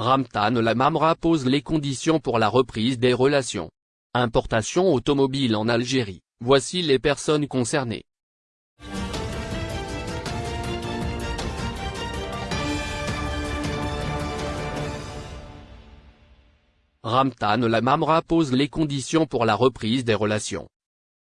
Ramtan Lamamra pose les conditions pour la reprise des relations. Importation automobile en Algérie, voici les personnes concernées. Ramtan Lamamra pose les conditions pour la reprise des relations.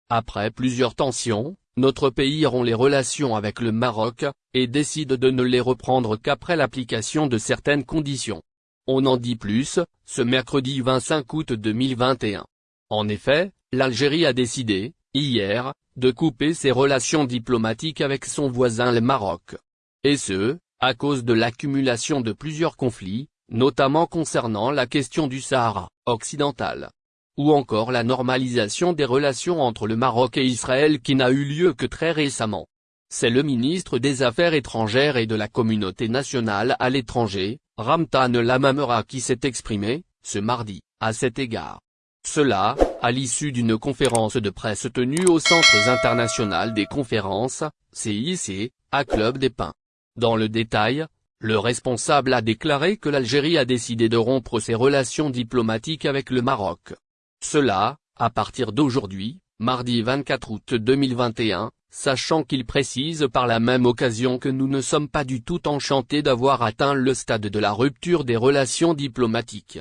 Après plusieurs tensions, notre pays rompt les relations avec le Maroc, et décide de ne les reprendre qu'après l'application de certaines conditions. On en dit plus, ce mercredi 25 août 2021. En effet, l'Algérie a décidé, hier, de couper ses relations diplomatiques avec son voisin le Maroc. Et ce, à cause de l'accumulation de plusieurs conflits, notamment concernant la question du Sahara occidental. Ou encore la normalisation des relations entre le Maroc et Israël qui n'a eu lieu que très récemment. C'est le ministre des Affaires étrangères et de la communauté nationale à l'étranger, Ramtan Lamamera qui s'est exprimé, ce mardi, à cet égard. Cela, à l'issue d'une conférence de presse tenue au Centre international des conférences, CIC, à Club des Pins. Dans le détail, le responsable a déclaré que l'Algérie a décidé de rompre ses relations diplomatiques avec le Maroc. Cela, à partir d'aujourd'hui, mardi 24 août 2021, sachant qu'il précise par la même occasion que nous ne sommes pas du tout enchantés d'avoir atteint le stade de la rupture des relations diplomatiques.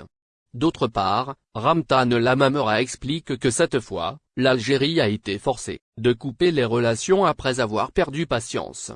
D'autre part, Ramtan Lamamera explique que cette fois, l'Algérie a été forcée de couper les relations après avoir perdu patience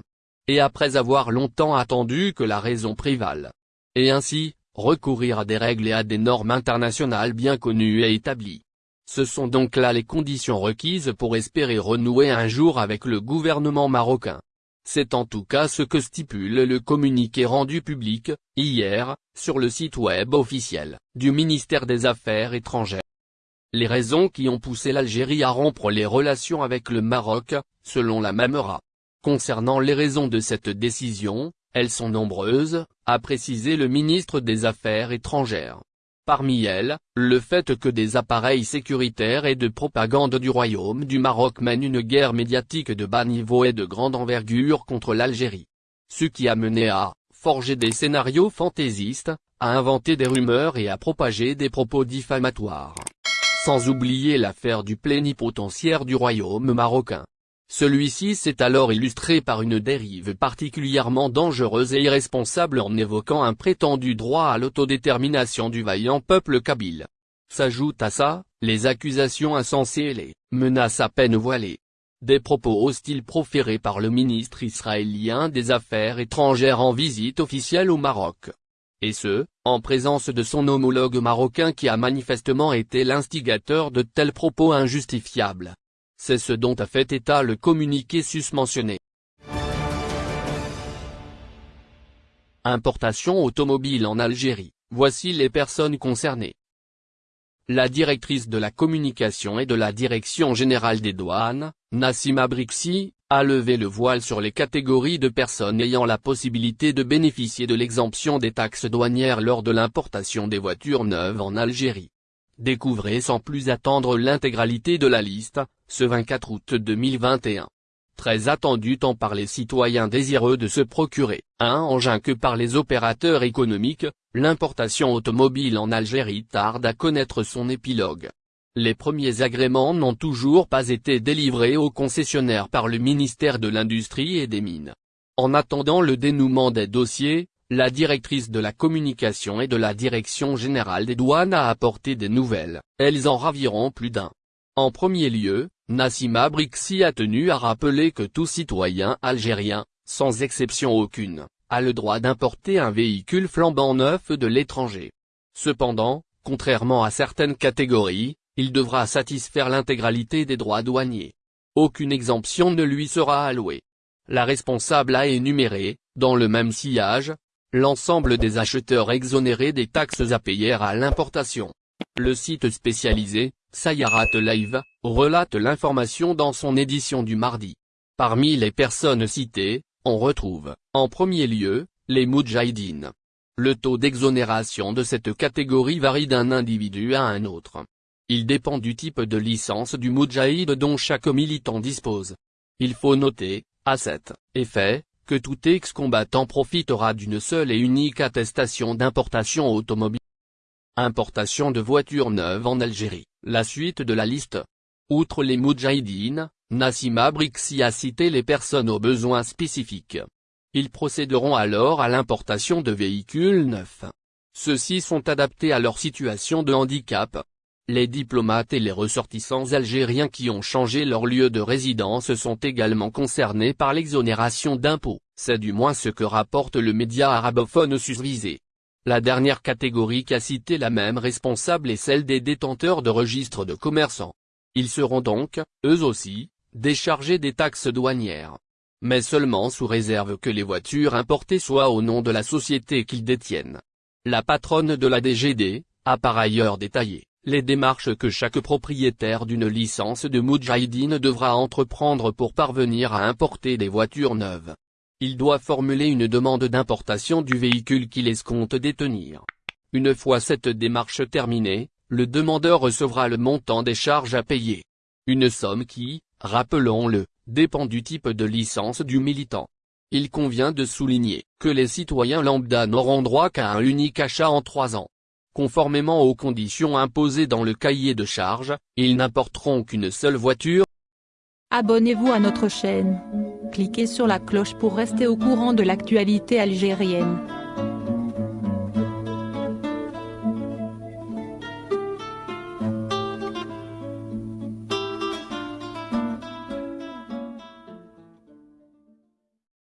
et après avoir longtemps attendu que la raison prévale. Et ainsi, recourir à des règles et à des normes internationales bien connues et établies. Ce sont donc là les conditions requises pour espérer renouer un jour avec le gouvernement marocain. C'est en tout cas ce que stipule le communiqué rendu public, hier, sur le site web officiel, du ministère des Affaires étrangères. Les raisons qui ont poussé l'Algérie à rompre les relations avec le Maroc, selon la Mamera, Concernant les raisons de cette décision, elles sont nombreuses, a précisé le ministre des Affaires étrangères. Parmi elles, le fait que des appareils sécuritaires et de propagande du Royaume du Maroc mènent une guerre médiatique de bas niveau et de grande envergure contre l'Algérie. Ce qui a mené à forger des scénarios fantaisistes, à inventer des rumeurs et à propager des propos diffamatoires. Sans oublier l'affaire du plénipotentiaire du Royaume marocain. Celui-ci s'est alors illustré par une dérive particulièrement dangereuse et irresponsable en évoquant un prétendu droit à l'autodétermination du vaillant peuple kabyle. S'ajoutent à ça, les accusations insensées et les menaces à peine voilées. Des propos hostiles proférés par le ministre israélien des Affaires étrangères en visite officielle au Maroc. Et ce, en présence de son homologue marocain qui a manifestement été l'instigateur de tels propos injustifiables. C'est ce dont a fait état le communiqué susmentionné. Importation automobile en Algérie, voici les personnes concernées. La directrice de la communication et de la Direction générale des douanes, Nassima Brixi, a levé le voile sur les catégories de personnes ayant la possibilité de bénéficier de l'exemption des taxes douanières lors de l'importation des voitures neuves en Algérie. Découvrez sans plus attendre l'intégralité de la liste, ce 24 août 2021. Très attendu tant par les citoyens désireux de se procurer un engin que par les opérateurs économiques, l'importation automobile en Algérie tarde à connaître son épilogue. Les premiers agréments n'ont toujours pas été délivrés aux concessionnaires par le ministère de l'Industrie et des Mines. En attendant le dénouement des dossiers, la directrice de la communication et de la direction générale des douanes a apporté des nouvelles, elles en raviront plus d'un. En premier lieu, Nassima Brixi a tenu à rappeler que tout citoyen algérien, sans exception aucune, a le droit d'importer un véhicule flambant neuf de l'étranger. Cependant, contrairement à certaines catégories, il devra satisfaire l'intégralité des droits douaniers. Aucune exemption ne lui sera allouée. La responsable a énuméré, dans le même sillage, l'ensemble des acheteurs exonérés des taxes à payer à l'importation. Le site spécialisé, Sayarat Live, relate l'information dans son édition du mardi. Parmi les personnes citées, on retrouve, en premier lieu, les Moudjahidines. Le taux d'exonération de cette catégorie varie d'un individu à un autre. Il dépend du type de licence du Moudjahid dont chaque militant dispose. Il faut noter, à cet effet, que tout ex-combattant profitera d'une seule et unique attestation d'importation automobile. Importation de voitures neuves en Algérie, la suite de la liste. Outre les Moudjahidines, Nassima Brixi a cité les personnes aux besoins spécifiques. Ils procéderont alors à l'importation de véhicules neufs. Ceux-ci sont adaptés à leur situation de handicap. Les diplomates et les ressortissants algériens qui ont changé leur lieu de résidence sont également concernés par l'exonération d'impôts, c'est du moins ce que rapporte le média arabophone susvisé. La dernière catégorie qu'a cité la même responsable est celle des détenteurs de registres de commerçants. Ils seront donc, eux aussi, déchargés des taxes douanières. Mais seulement sous réserve que les voitures importées soient au nom de la société qu'ils détiennent. La patronne de la DGD, a par ailleurs détaillé, les démarches que chaque propriétaire d'une licence de Moudjahidine devra entreprendre pour parvenir à importer des voitures neuves. Il doit formuler une demande d'importation du véhicule qu'il escompte détenir. Une fois cette démarche terminée, le demandeur recevra le montant des charges à payer. Une somme qui, rappelons-le, dépend du type de licence du militant. Il convient de souligner que les citoyens lambda n'auront droit qu'à un unique achat en trois ans. Conformément aux conditions imposées dans le cahier de charges, ils n'importeront qu'une seule voiture. Abonnez-vous à notre chaîne. Cliquez sur la cloche pour rester au courant de l'actualité algérienne.